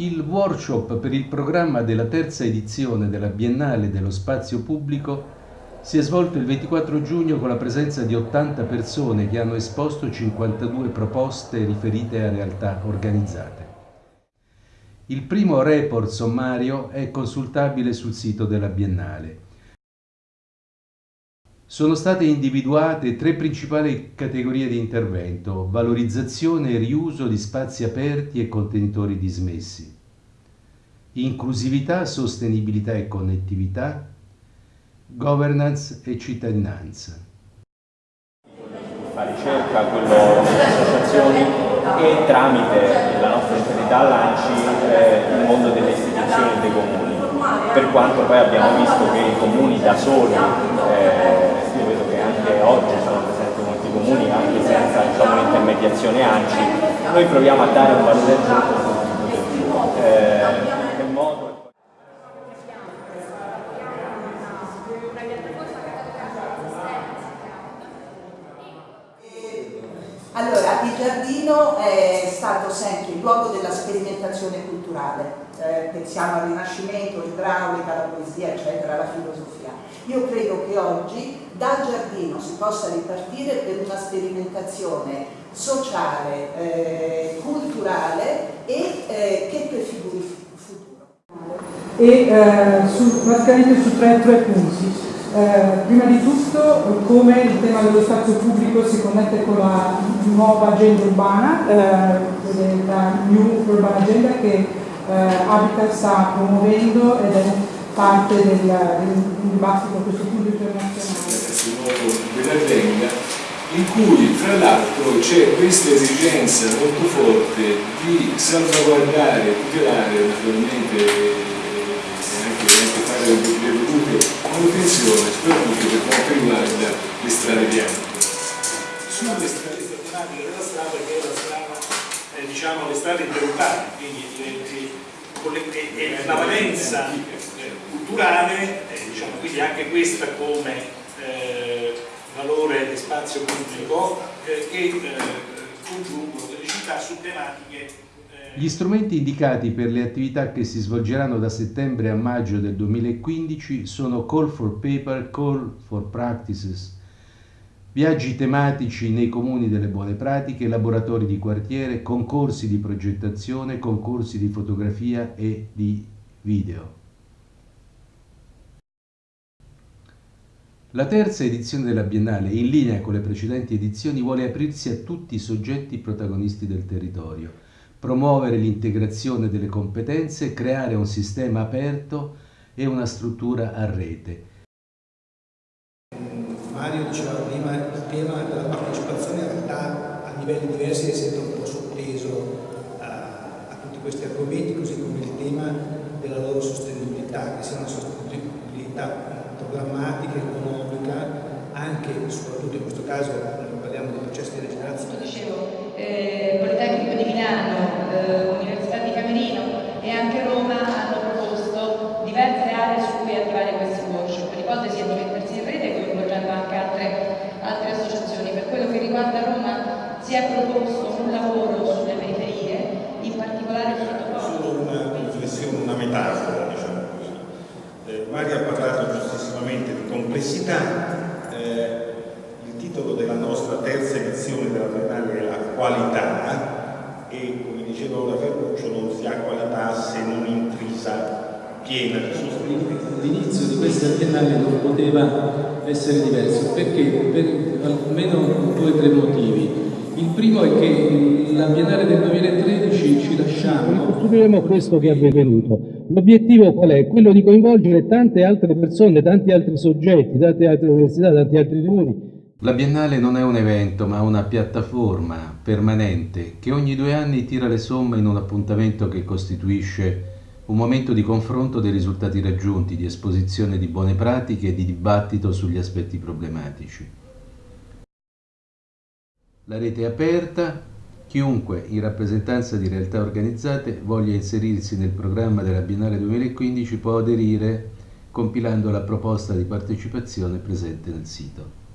Il workshop per il programma della terza edizione della Biennale dello Spazio Pubblico si è svolto il 24 giugno con la presenza di 80 persone che hanno esposto 52 proposte riferite a realtà organizzate. Il primo report sommario è consultabile sul sito della Biennale. Sono state individuate tre principali categorie di intervento, valorizzazione e riuso di spazi aperti e contenitori dismessi, inclusività, sostenibilità e connettività, governance e cittadinanza. Fa ricerca, quello delle associazioni e tramite la nostra entità lanci eh, il mondo delle istituzioni e dei comuni. Per quanto poi abbiamo visto che i comuni da soli, eh, io vedo che anche oggi sono presenti molti comuni anche senza diciamo, l'intermediazione ANCI, noi proviamo a dare un valore aggiunto eh, Allora, il giardino è stato sempre il luogo della sperimentazione culturale, eh, pensiamo al Rinascimento, l'idraulica, la poesia, eccetera, la filosofia. Io credo che oggi dal giardino si possa ripartire per una sperimentazione sociale, eh, culturale e eh, che prefiguri il futuro. E eh, praticamente su tre, tre punti. Eh, prima di tutto come il tema dello spazio pubblico si connette con la nuova agenda urbana, eh, la New Urban Agenda che eh, Habitat sta promuovendo ed è parte del, del dibattito a questo punto internazionale. in cui tra l'altro c'è questa esigenza molto forte di salvaguardare, tutelare naturalmente e anche, anche fare le dovute manutenzione, soprattutto per quanto riguarda le strade bianche. Sulle strade problematiche della strada che è la strada, eh, diciamo, le strade interurbane, quindi eh, e, la valenza eh, culturale, eh, diciamo, quindi anche questa come eh, valore di spazio pubblico che congiungono delle città su tematiche gli strumenti indicati per le attività che si svolgeranno da settembre a maggio del 2015 sono Call for Paper, Call for Practices, viaggi tematici nei comuni delle buone pratiche, laboratori di quartiere, concorsi di progettazione, concorsi di fotografia e di video. La terza edizione della Biennale, in linea con le precedenti edizioni, vuole aprirsi a tutti i soggetti protagonisti del territorio promuovere l'integrazione delle competenze, creare un sistema aperto e una struttura a rete. Mario diceva prima il tema della partecipazione in realtà a livelli diversi è sempre un po' sotteso a, a tutti questi argomenti, così come il tema della loro sostenibilità, che sia una sostenibilità programmatica, economica, anche e soprattutto in questo caso parliamo di processi di regenerazione. Dicevo, eh, Politecnico di Milano, eh, Università di Camerino e anche Roma hanno proposto diverse aree su cui attivare questi workshop. L'ipotesi è di mettersi in rete coinvolgendo anche altre, altre associazioni. Per quello che riguarda Roma si è proposto un lavoro sulle periferie, in particolare. Solo una riflessione, una metafora, diciamo così. Eh, Mario ha parlato giustissimamente di complessità, eh, il titolo della nostra terza edizione della Biennale è la qualità e come diceva ora Ferruccio non si ha qualità se non intrisa piena di sostanza. L'inizio di questa biennale non poteva essere diverso perché per almeno due o tre motivi. Il primo è che la Biennale del 2013 ci lasciamo. Ricostruiremo questo che è avvenuto. L'obiettivo qual è? Quello di coinvolgere tante altre persone, tanti altri soggetti, tante altre università, tanti altri comuni. La Biennale non è un evento, ma una piattaforma permanente che ogni due anni tira le somme in un appuntamento che costituisce un momento di confronto dei risultati raggiunti, di esposizione di buone pratiche e di dibattito sugli aspetti problematici. La rete è aperta, chiunque in rappresentanza di realtà organizzate voglia inserirsi nel programma della Biennale 2015 può aderire compilando la proposta di partecipazione presente nel sito.